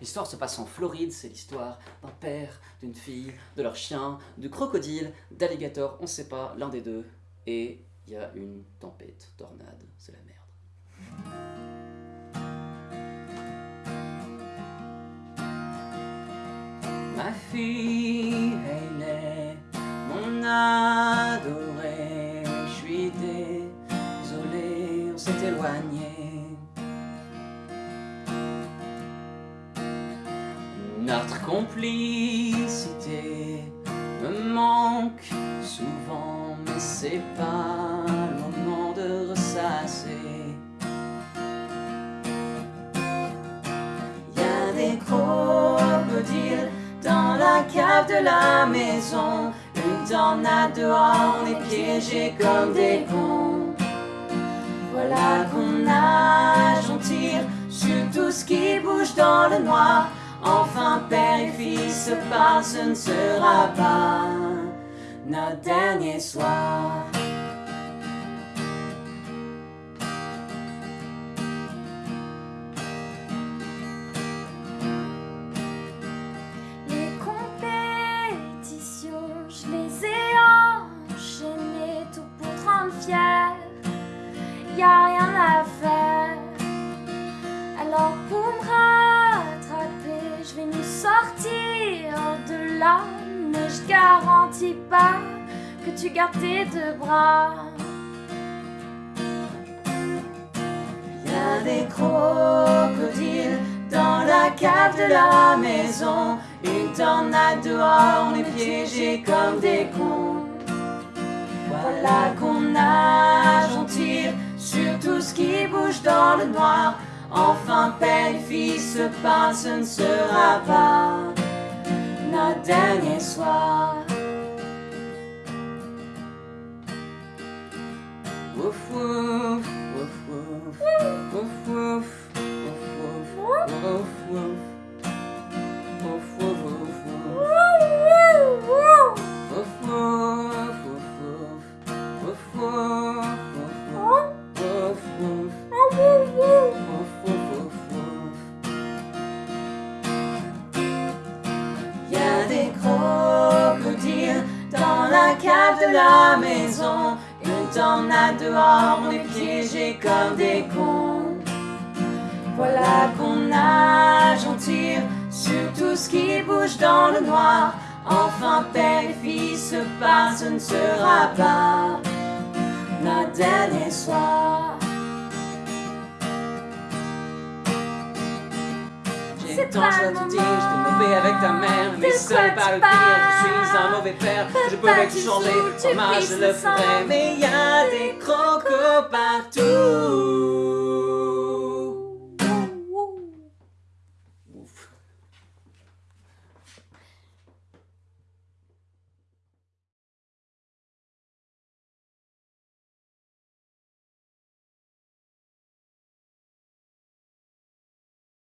L'histoire se passe en Floride, c'est l'histoire d'un père, d'une fille, de leur chien, de crocodile, d'alligator, on sait pas, l'un des deux. Et il y a une tempête, tornade, c'est la merde. Ma fille, est mon adorée, je suis désolé, on s'est éloigné. Notre complicité me manque souvent, mais c'est pas le moment de ressasser. Y a des crocodiles dans la cave de la maison, une tornade dehors, on est piégés comme des cons. Voilà qu'on nage, on tire sur tout ce qui bouge dans le noir. Père et fils parlent, ce ne sera pas notre dernier soir. Sortir de là. Mais je garantis pas que tu gardes tes deux bras. Y a des crocodiles dans la cave de la maison. Une tornade dehors, on est piégés comme des cons. Voilà qu'on nage, on tire sur tout ce qui bouge dans le noir. Enfin, belle fille, ce pas, ce ne sera pas notre dernier soir. Ouf. De la maison. Une tornade dehors, on est piégés comme des cons. Voilà qu'on nage, on tire sur tout ce qui bouge dans le noir. Enfin, père et fils ce ne sera pas notre dernier soir. J'ai tant je le te dire, moment. j'étais mauvais avec ta mère, mais pas tu le pire, je suis un mauvais père, je peux l'exchanger, en marche je le ferai, mais y a des crocos partout.